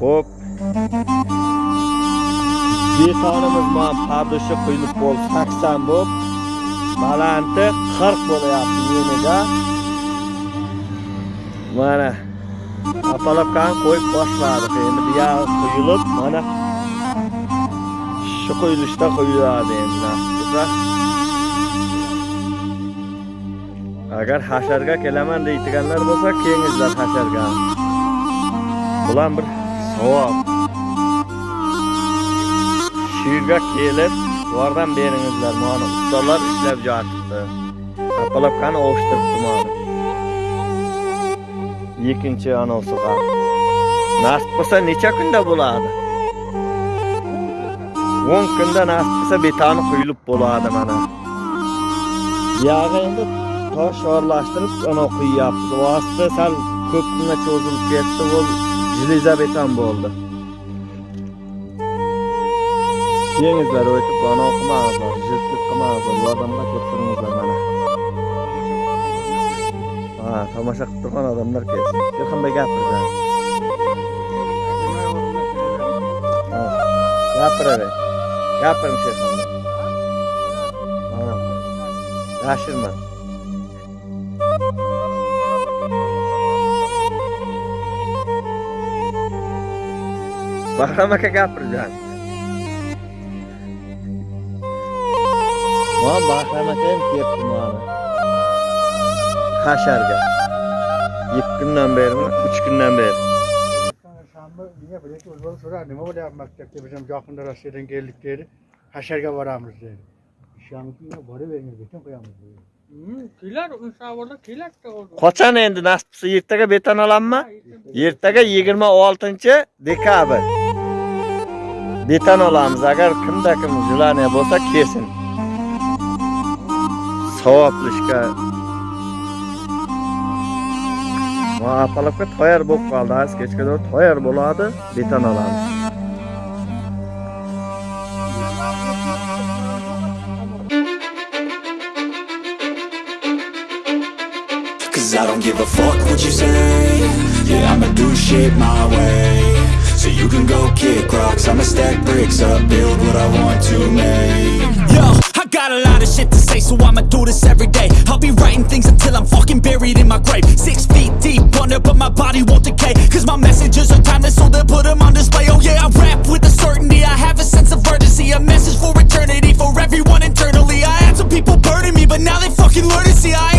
Xo'p. Betonimiz mana pardoshi quyilib bo'ldi 80 bo'lib, balanti 40 bo'lyapti yenida. Mana Apalavkani qo'yib boshladik. Endi bu yoq quyilib, mana shu quyilishda quyiladi endi. Agar hasharga kelaman deydiganlar bo'lsa, kengizlar hasharga. Bular bir savob. Shu kelib, yordam beringizlar. Mana ustalar ishlab jotibdi. qani o'shtiribdi mana. ikkinchi anosiga. nasib bo'lsa necha kunda bo'ladi 10 kunda nasib bo'lsa betani quyilib bo'ladi mana Yog'i endi tosh yorlashtirib ana quyyapmiz vosita sal ko'p kunga cho'zilib ketdi u jiliza beton bo'ldi. Yengizlar o'tib ana qilmangizlar jiltlik qilmangizlar yordamga keltiringizlar mana. Ha tomosha qilib turgan odamlar kelsin. Hech qanday gapirgan. Gapiraver. Gapiring shayxonda Ha, yashirma bahrom aka gapirgan mana bahrom aka ham kelibdi mana hasharga ikki kundan berimi uch kundan beri Shanba niye böyle ki uzman sorar nima bo'lyapti bizim yaqinda Rossiyadan keldik dedi. Hasharga boramiz dedi. Shanba boraveramiz beton qo'yamiz dedi. kelar inshaalloh kelar qachon endi nasib qilsa ertaga beton olammi ertaga yigirma oltinchi dekabr beton olamiz agar kimda kim желание bo'lsa kelsin savobli ishga Ma apalovka tayyor bo'lib qoldi az kechga tayyor bo'ladi beton olamiz Cause I don't give a fuck what you say Yeah, I'ma do shit my way stack bricks up, build what I want to make. Yo, I got a lot of shit to say So I'ma do this every day. I'll be writing things until I'm fucking buried in my grave. Six feet deep under, but my body won't decay Cause my messages are timeless So they'll put them on display. Oh yeah, I rap with a certainty I have a sense of urgency A message for eternity For everyone internally. I had some people burning me But now they fucking learn to see. I